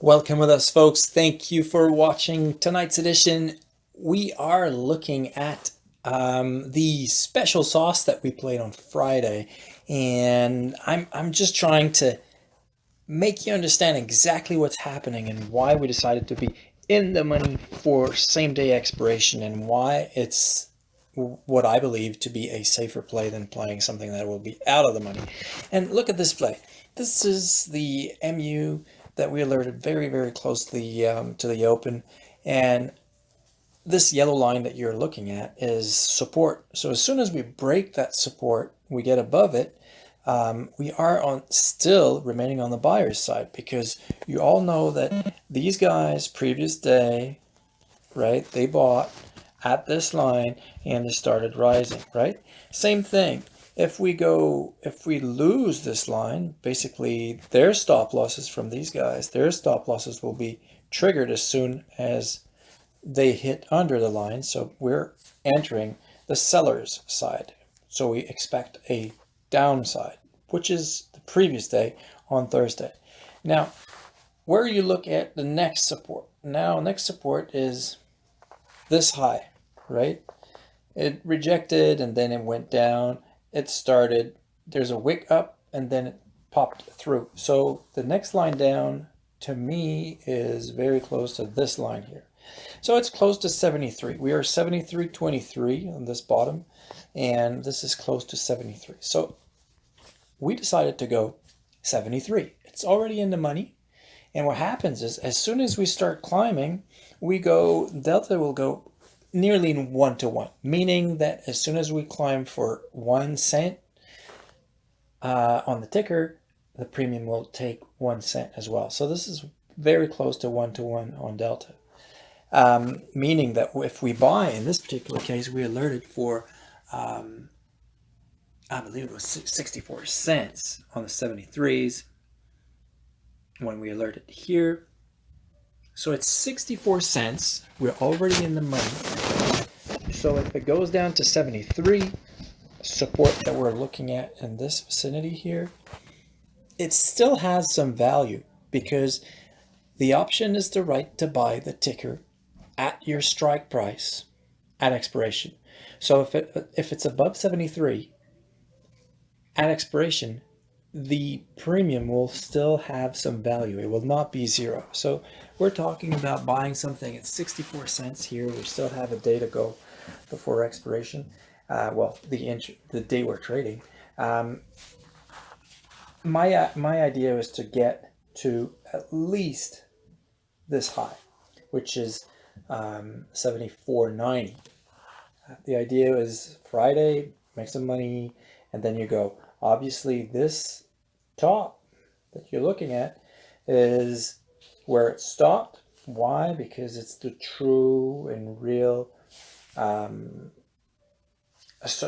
Welcome with us, folks. Thank you for watching tonight's edition. We are looking at um, the special sauce that we played on Friday, and I'm, I'm just trying to make you understand exactly what's happening and why we decided to be in the money for same-day expiration and why it's what I believe to be a safer play than playing something that will be out of the money. And look at this play. This is the MU that we alerted very, very close to the, um, to the open. And this yellow line that you're looking at is support. So as soon as we break that support, we get above it, um, we are on still remaining on the buyer's side because you all know that these guys previous day, right, they bought at this line and they started rising, right? Same thing. If we go, if we lose this line, basically their stop losses from these guys, their stop losses will be triggered as soon as they hit under the line. So we're entering the seller's side. So we expect a downside, which is the previous day on Thursday. Now, where you look at the next support. Now, next support is this high, right? It rejected and then it went down. It started, there's a wick up and then it popped through. So the next line down to me is very close to this line here. So it's close to 73. We are 73.23 on this bottom, and this is close to 73. So we decided to go 73. It's already in the money. And what happens is as soon as we start climbing, we go, delta will go nearly one to one, meaning that as soon as we climb for one cent uh, on the ticker, the premium will take one cent as well. So this is very close to one to one on delta. Um, meaning that if we buy, in this particular case, we alerted for, um, I believe it was 64 cents on the 73s when we alerted here. So it's 64 cents. We're already in the money. So if it goes down to 73, support that we're looking at in this vicinity here, it still has some value because the option is the right to buy the ticker at your strike price at expiration. So if it if it's above 73 at expiration, the premium will still have some value. It will not be zero. So we're talking about buying something at 64 cents here. We still have a day to go before expiration. Uh, well, the inch, the day we're trading. Um, my uh, my idea is to get to at least this high, which is um, 74.90. The idea is Friday, make some money, and then you go. Obviously, this top that you're looking at is where it stopped. Why? Because it's the true and real um,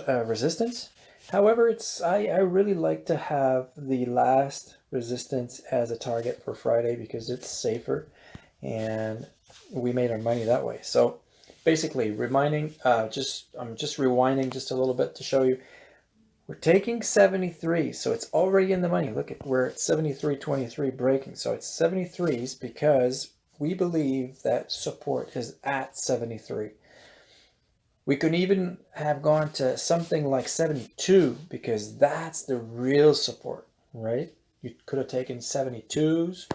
uh, resistance. However, it's I, I really like to have the last resistance as a target for Friday because it's safer and we made our money that way. So basically reminding, uh, just I'm just rewinding just a little bit to show you. We're taking 73, so it's already in the money. Look at we're at 73.23 breaking. So it's 73s because we believe that support is at 73. We could even have gone to something like 72 because that's the real support, right? You could have taken 72s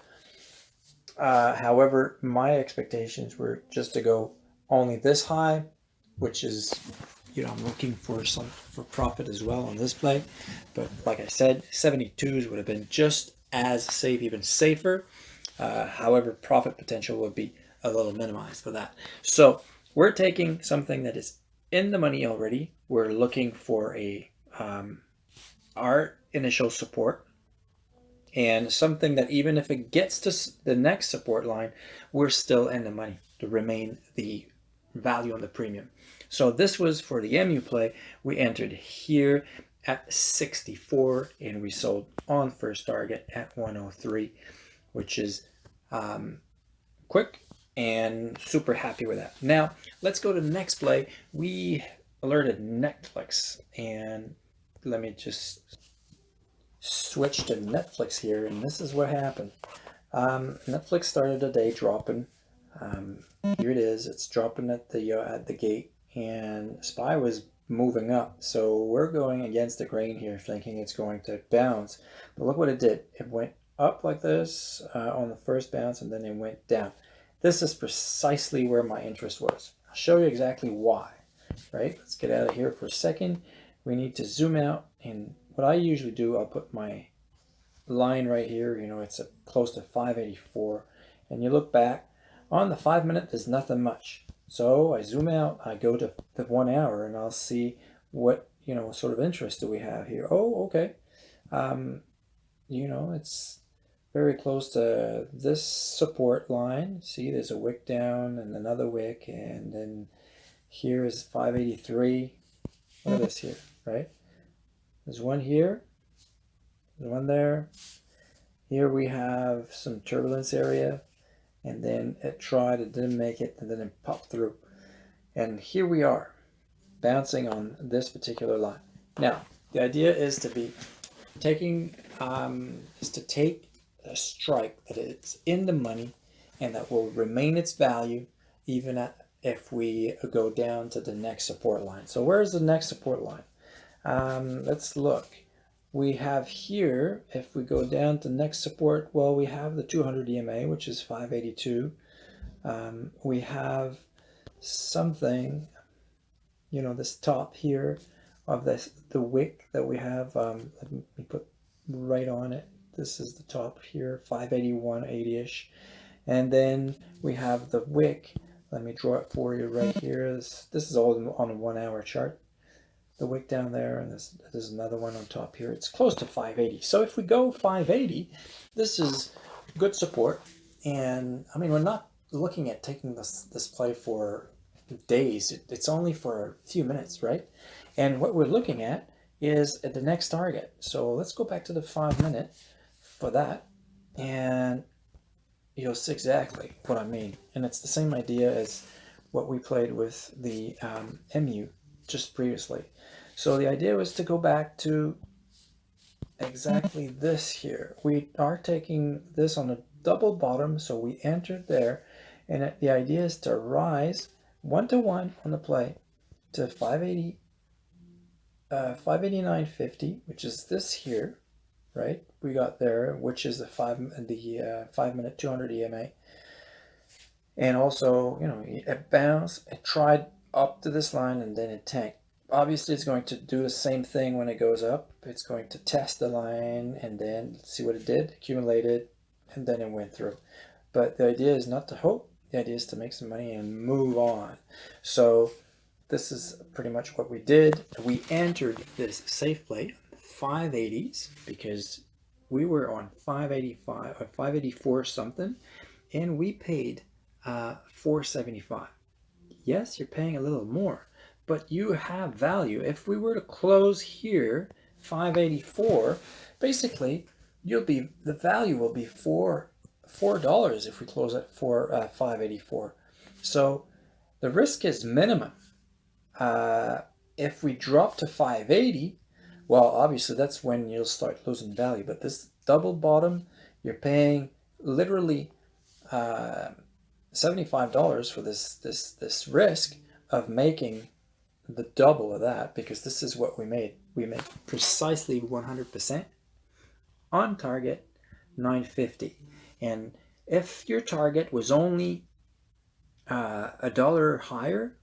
uh, however, my expectations were just to go only this high, which is, you know, I'm looking for some for profit as well on this play. But like I said, 72s would have been just as safe, even safer. Uh, however, profit potential would be a little minimized for that. So we're taking something that is in the money already. We're looking for a um, our initial support and something that even if it gets to the next support line, we're still in the money to remain the value on the premium. So this was for the MU play. We entered here at 64 and we sold on first target at 103, which is um, quick and super happy with that. Now let's go to the next play. We alerted Netflix and let me just switch to Netflix here, and this is what happened. Um, Netflix started the day dropping. Um, here it is. It's dropping at the uh, at the gate, and SPY was moving up. So we're going against the grain here, thinking it's going to bounce. But look what it did. It went up like this uh, on the first bounce, and then it went down. This is precisely where my interest was. I'll show you exactly why. Right? Let's get out of here for a second. We need to zoom out, and what I usually do, I'll put my line right here, you know, it's a, close to 584. And you look back, on the five minute, there's nothing much. So I zoom out, I go to the one hour and I'll see what, you know, sort of interest do we have here. Oh, okay. Um, you know, it's very close to this support line. See, there's a wick down and another wick, and then here is 583. Look at this here, right? There's one here, there's one there. Here we have some turbulence area and then it tried, it didn't make it, and then it popped through. And here we are, bouncing on this particular line. Now, the idea is to be taking, um, is to take a strike that is in the money and that will remain its value even at, if we go down to the next support line. So where's the next support line? Um, let's look we have here, if we go down to next support, well, we have the 200 EMA, which is 582. Um, we have something, you know, this top here of this, the wick that we have, um, let me put right on it. This is the top here, 581, 80-ish. And then we have the wick. Let me draw it for you right here. This, this is all on a one hour chart the wick down there, and there's, there's another one on top here. It's close to 580. So if we go 580, this is good support. And I mean, we're not looking at taking this, this play for days. It, it's only for a few minutes, right? And what we're looking at is at the next target. So let's go back to the five minute for that. And you'll see exactly what I mean. And it's the same idea as what we played with the um, MU just previously. So the idea was to go back to exactly this here. We are taking this on a double bottom, so we entered there, and the idea is to rise one to one on the play to 580, uh, 589.50, which is this here, right? We got there, which is the five the uh, five minute 200 EMA, and also you know it bounced, it tried up to this line, and then it tanked obviously it's going to do the same thing when it goes up. It's going to test the line and then see what it did, accumulated, and then it went through. But the idea is not to hope. The idea is to make some money and move on. So this is pretty much what we did. We entered this safe play 580s because we were on 585 or uh, 584 something and we paid uh, 475. Yes, you're paying a little more, but you have value. If we were to close here, 584, basically you'll be the value will be four four dollars if we close at for uh, 584. So the risk is minimum. Uh, if we drop to 580, well, obviously that's when you'll start losing value. But this double bottom, you're paying literally uh, $75 for this this this risk of making the double of that because this is what we made. We made precisely 100% on target 950. And if your target was only uh, a dollar higher,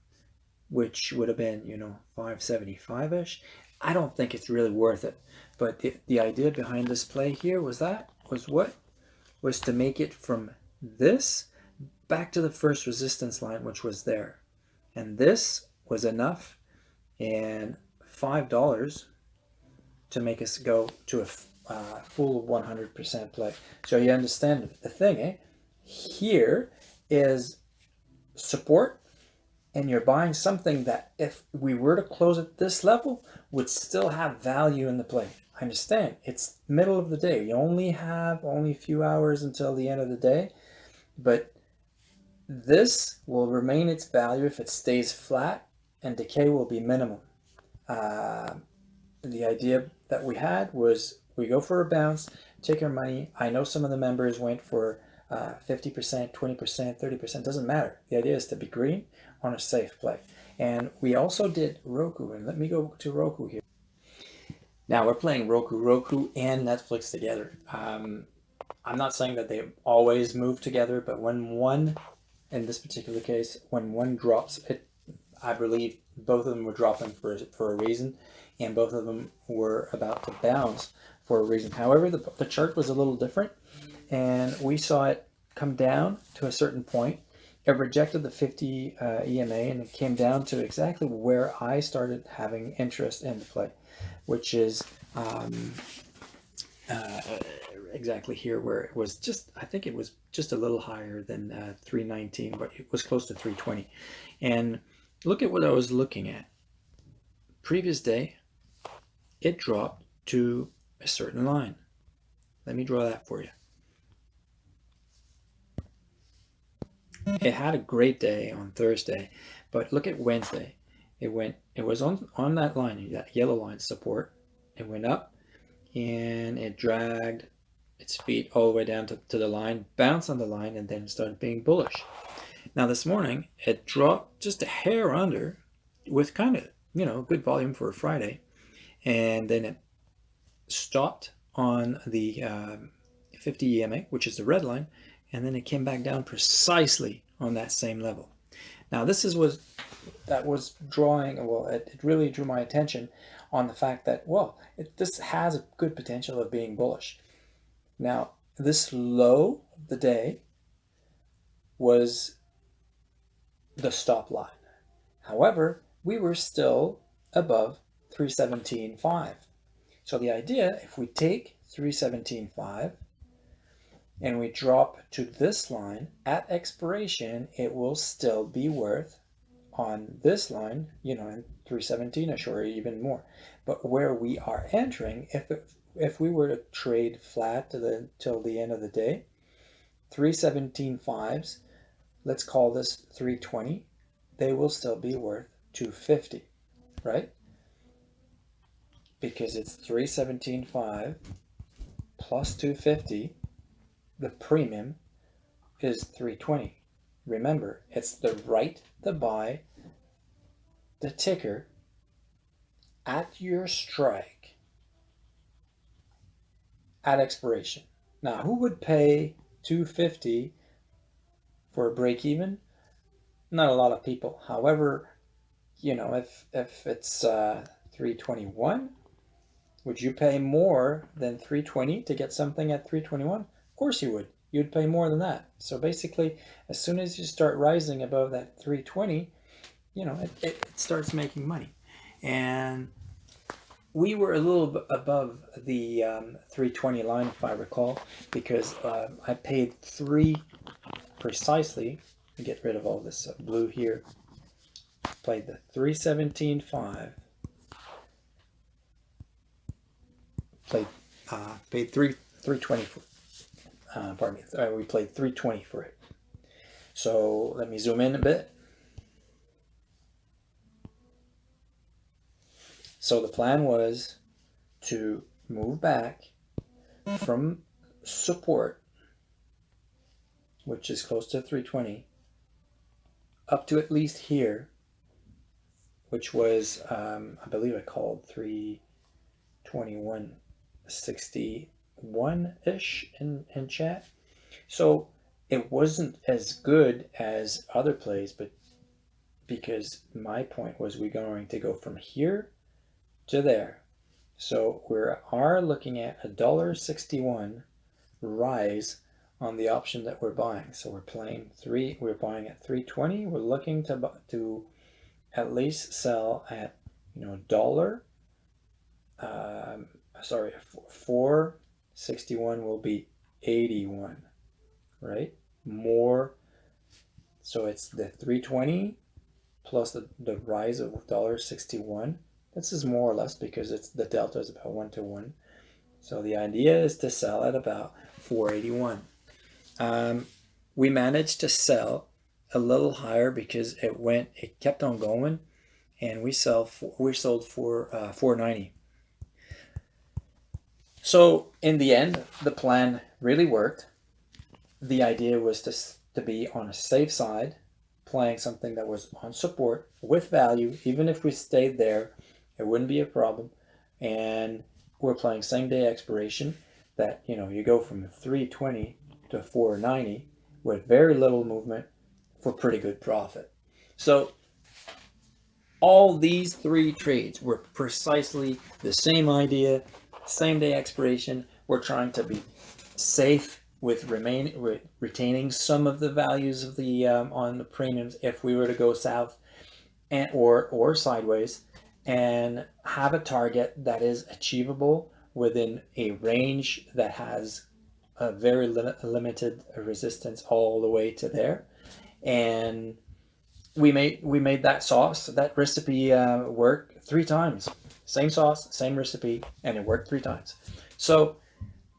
which would have been, you know, 575-ish, I don't think it's really worth it. But the, the idea behind this play here was that, was what? Was to make it from this back to the first resistance line, which was there. And this was enough and $5 to make us go to a uh, full 100% play. So you understand the thing, eh? Here is support and you're buying something that if we were to close at this level would still have value in the play. I understand it's middle of the day. You only have only a few hours until the end of the day, but this will remain its value if it stays flat and decay will be minimum. Uh, the idea that we had was we go for a bounce, take our money. I know some of the members went for uh, 50%, 20%, 30%, doesn't matter. The idea is to be green on a safe play. And we also did Roku, and let me go to Roku here. Now we're playing Roku, Roku and Netflix together. Um, I'm not saying that they always move together, but when one, in this particular case, when one drops, it, I believe both of them were dropping for, for a reason, and both of them were about to bounce for a reason. However, the, the chart was a little different, and we saw it come down to a certain point. It rejected the 50 uh, EMA, and it came down to exactly where I started having interest in the play, which is um, uh, exactly here where it was just, I think it was just a little higher than uh, 319, but it was close to 320. And look at what I was looking at. Previous day, it dropped to a certain line. Let me draw that for you. It had a great day on Thursday, but look at Wednesday. It went, it was on, on that line, that yellow line support. It went up and it dragged its feet all the way down to, to the line, bounced on the line, and then started being bullish. Now this morning, it dropped just a hair under with kind of, you know, good volume for a Friday. And then it stopped on the um, 50 EMA, which is the red line, and then it came back down precisely on that same level. Now this is was that was drawing, well, it, it really drew my attention on the fact that, well, it, this has a good potential of being bullish. Now, this low of the day was the stop line. However, we were still above 317.5. So the idea, if we take 317.5 and we drop to this line, at expiration, it will still be worth on this line, you know, in 317 or even more. But where we are entering, if it, if we were to trade flat to the till the end of the day, 317 fives, let's call this 320, they will still be worth 250, right? Because it's 317.5 plus 250, the premium is 320. Remember, it's the right to buy the ticker at your strike at expiration. Now, who would pay 250 for a break even? Not a lot of people. However, you know, if if it's uh, 321, would you pay more than 320 to get something at 321? Of course you would. You'd pay more than that. So basically, as soon as you start rising above that 320, you know, it, it starts making money. And we were a little above the um, 320 line, if I recall, because uh, I paid three precisely to get rid of all this uh, blue here. Played the 317.5. Played, uh, paid three 320 for, uh, pardon me, uh, we played 320 for it. So let me zoom in a bit. So the plan was to move back from support, which is close to 320, up to at least here, which was, um, I believe I called 321.61-ish in, in chat. So it wasn't as good as other plays, but because my point was we're going to go from here to there. So we are looking at a dollar sixty-one rise on the option that we're buying. So we're playing three, we're buying at 320. We're looking to, to at least sell at, you know, dollar, um, sorry, 461 will be 81, right? More, so it's the 320 plus the, the rise of dollar 61 this is more or less because it's the delta is about one to one. So the idea is to sell at about 481. Um, we managed to sell a little higher because it went, it kept on going, and we sell for, we sold for uh, 490. So in the end, the plan really worked. The idea was to, to be on a safe side, playing something that was on support with value. Even if we stayed there, it wouldn't be a problem. And we're playing same day expiration that, you know, you go from 320 to 490 with very little movement for pretty good profit. So all these three trades were precisely the same idea, same day expiration. We're trying to be safe with remain re, retaining some of the values of the um, on the premiums if we were to go south and or or sideways and have a target that is achievable within a range that has a very li limited resistance all the way to there. And we made we made that sauce that recipe uh, work three times. Same sauce same recipe and it worked three times. So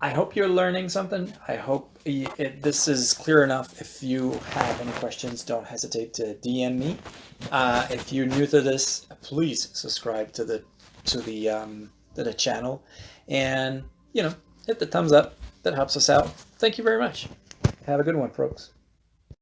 I hope you're learning something. I hope it, this is clear enough. If you have any questions don't hesitate to DM me. Uh, if you're new to this please subscribe to the to the um, to the channel. And you know hit the thumbs up. That helps us out. Thank you very much. Have a good one folks